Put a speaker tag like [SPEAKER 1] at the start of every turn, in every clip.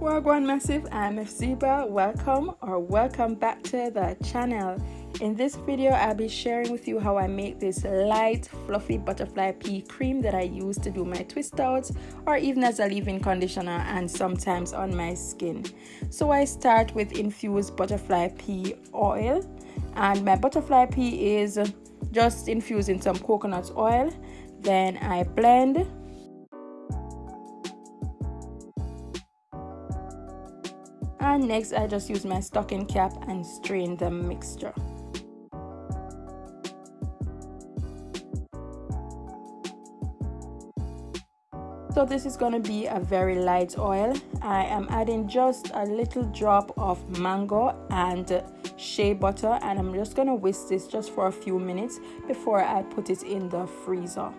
[SPEAKER 1] Wagwan Massive, I'm Efziba. Welcome or welcome back to the channel. In this video, I'll be sharing with you how I make this light, fluffy butterfly pea cream that I use to do my twist outs or even as a leave-in conditioner and sometimes on my skin. So I start with infused butterfly pea oil and my butterfly pea is just infused in some coconut oil. Then I blend and next I just use my stocking cap and strain the mixture. So this is going to be a very light oil. I am adding just a little drop of mango and shea butter and I'm just going to whisk this just for a few minutes before I put it in the freezer.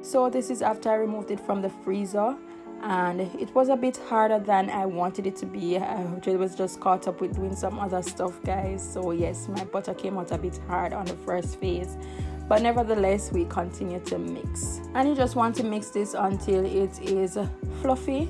[SPEAKER 1] So this is after I removed it from the freezer and it was a bit harder than I wanted it to be. I was just caught up with doing some other stuff guys. So yes, my butter came out a bit hard on the first phase. But nevertheless, we continue to mix. And you just want to mix this until it is fluffy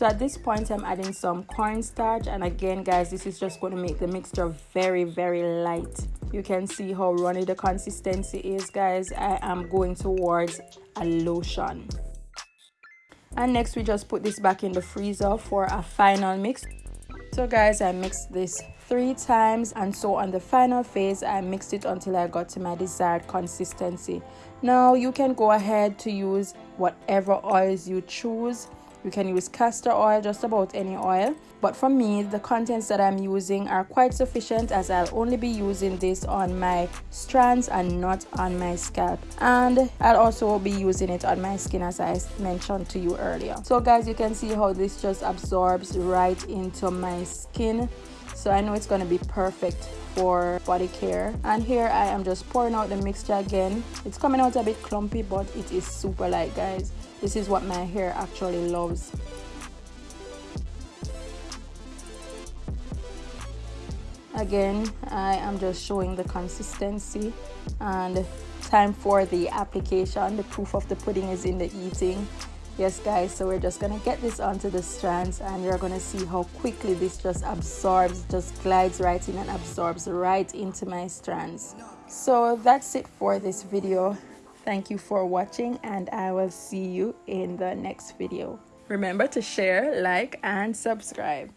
[SPEAKER 1] so at this point i'm adding some cornstarch. And again guys this is just going to make the mixture very very light. You can see how runny the consistency is guys. I am going towards a lotion. And next we just put this back in the freezer for a final mix. So guys i mixed this three times. And so on the final phase i mixed it until i got to my desired consistency. Now you can go ahead to use whatever oils you choose you can use castor oil, just about any oil. But for me, the contents that I'm using are quite sufficient as I'll only be using this on my strands and not on my scalp. And I'll also be using it on my skin as I mentioned to you earlier. So guys, you can see how this just absorbs right into my skin. So I know it's going to be perfect for body care. And here i am just pouring out the mixture again. It's coming out a bit clumpy but it is super light guys. This is what my hair actually loves. Again i am just showing the consistency and time for the application. The proof of the pudding is in the eating yes guys so we're just gonna get this onto the strands and you're gonna see how quickly this just absorbs just glides right in and absorbs right into my strands. So that's it for this video. Thank you for watching and i will see you in the next video. Remember to share like and subscribe